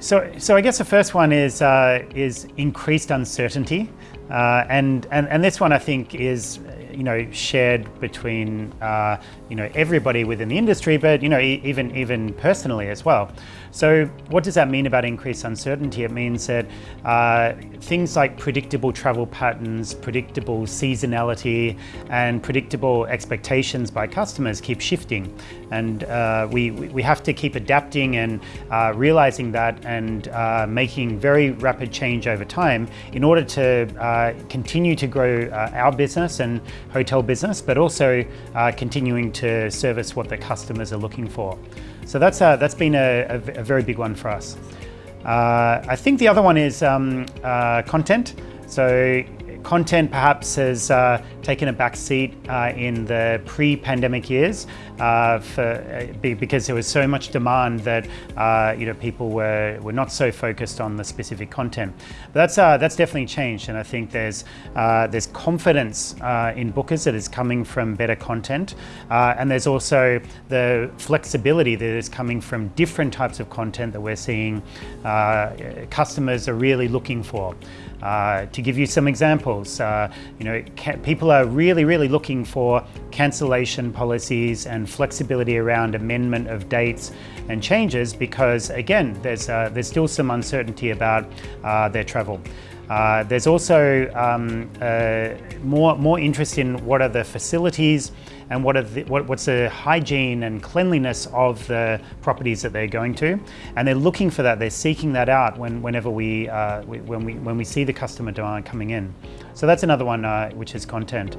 So, so I guess the first one is uh, is increased uncertainty, uh, and, and and this one I think is you know shared between uh, you know everybody within the industry, but you know e even even personally as well. So what does that mean about increased uncertainty? It means that uh, things like predictable travel patterns, predictable seasonality, and predictable expectations by customers keep shifting, and uh, we we have to keep adapting and uh, realizing that and uh, making very rapid change over time in order to uh, continue to grow uh, our business and hotel business, but also uh, continuing to service what the customers are looking for. So that's, uh, that's been a, a, a, very big one for us. Uh, I think the other one is um, uh, content. So content perhaps has uh, taken a back seat uh, in the pre-pandemic years uh, for, uh, because there was so much demand that uh, you know people were, were not so focused on the specific content. But that's, that's definitely changed and I think there's, there's confidence in bookers that is coming from better content and there's also the flexibility that is coming from different types of content that we're seeing customers are really looking for. To give you some examples, uh, you know, people are really, really looking for cancellation policies and flexibility around amendment of dates and changes because, again, there's, uh, there's still some uncertainty about uh, their travel. Uh, there's also um, uh, more, more interest in what are the facilities and what are the, what, what's the hygiene and cleanliness of the properties that they're going to. And they're looking for that, they're seeking that out when, whenever we, uh, we when, we, when we see the customer demand coming in. So that's another one uh, which is content.